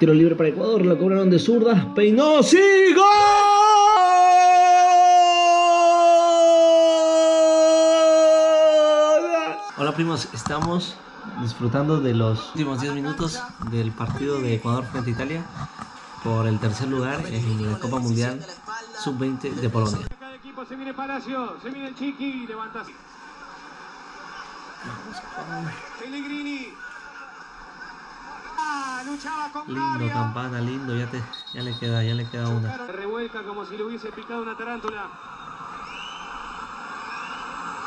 Tiro libre para Ecuador, la cobraron de zurda. Peinó, ¡sí! ¡Gol! Hola primos, estamos disfrutando de los últimos 10 minutos del partido de Ecuador frente a Italia por el tercer lugar en la Copa Mundial Sub-20 de Polonia. Cada equipo se viene Palacio, se viene el Chiqui, levanta. Pellegrini. Lindo campana, lindo, ya, te, ya le queda, ya le queda una. Revuelca como si le hubiese picado una tarántula.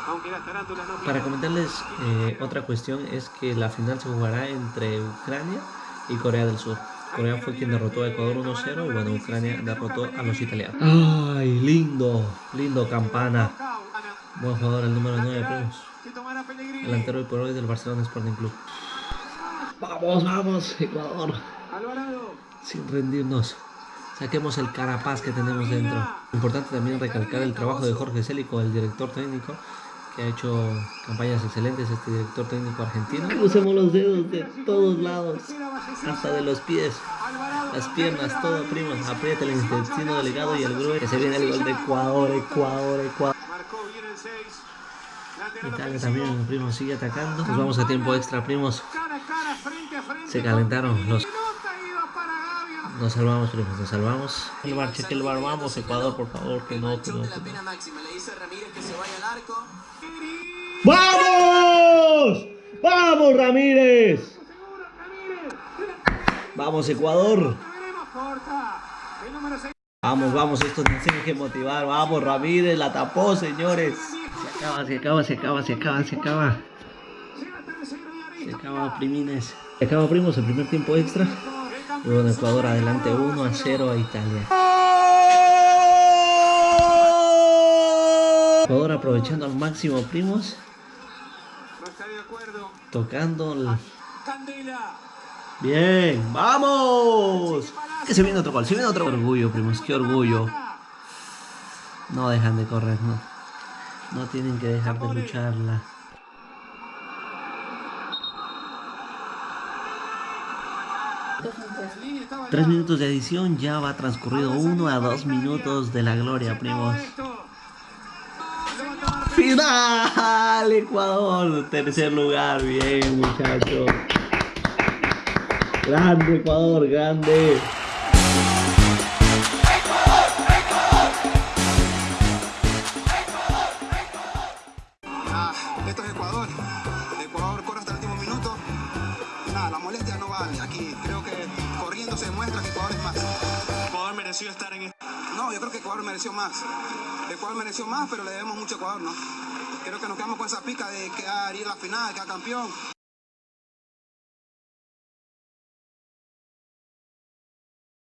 Aunque las tarántulas no Para comentarles eh, otra cuestión es que la final se jugará entre Ucrania y Corea del Sur. Corea fue quien derrotó a Ecuador 1-0 y bueno, Ucrania derrotó a los italianos. ¡Ay, lindo! Lindo campana. Buen jugador, el número 9, primos. Si tomara Pellegrini. Delantero y por hoy del Barcelona Sporting Club. Vamos, vamos, Ecuador. Sin rendirnos. Saquemos el carapaz que tenemos dentro. Importante también recalcar el trabajo de Jorge Célico, el director técnico, que ha hecho campañas excelentes, este director técnico argentino. Crucemos los dedos de todos lados, hasta de los pies, las piernas, todo, primos. Aprieta el intestino delegado y el grueso. Que se viene el gol de Ecuador, Ecuador, Ecuador. Marcó bien el 6. Italia también, primos, sigue atacando. Nos vamos a tiempo extra, primos. Se calentaron los-. Nos salvamos, primos, nos salvamos. El bar, cheque el bar, vamos, Ecuador, por favor, que no, que no, que no. ¡Vamos! ¡Vamos, Ramírez. ¡Vamos, Ecuador! Veremos corta. El número 6. Vamos, vamos, esto nos tiene que motivar. Vamos, Ramírez, la tapó, señores. Se acaba, se acaba, se acaba, se acaba, se acaba. Se acaba, primines. Se acaba, primos, el primer tiempo extra. Y bueno, Ecuador adelante 1 a 0 a Italia. Ecuador aprovechando al máximo, primos. No está de acuerdo. Tocando el... Candela. Bien, vamos. Que se viene otro gol, se viene otro orgullo, primos, qué orgullo. No dejan de correr, no. No tienen que dejar de lucharla. Tres minutos de edición, ya va transcurrido uno a dos minutos de la gloria, primos. Final, Ecuador, tercer lugar, bien muchachos. Grande Ecuador, grande. Nada, la molestia no vale. Aquí creo que corriendo se demuestra que Ecuador es más. Ecuador mereció estar en este. No, yo creo que Ecuador mereció más. Ecuador mereció más, pero le debemos mucho a Ecuador, ¿no? Creo que nos quedamos con esa pica de ir a la final, quedar campeón.